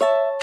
you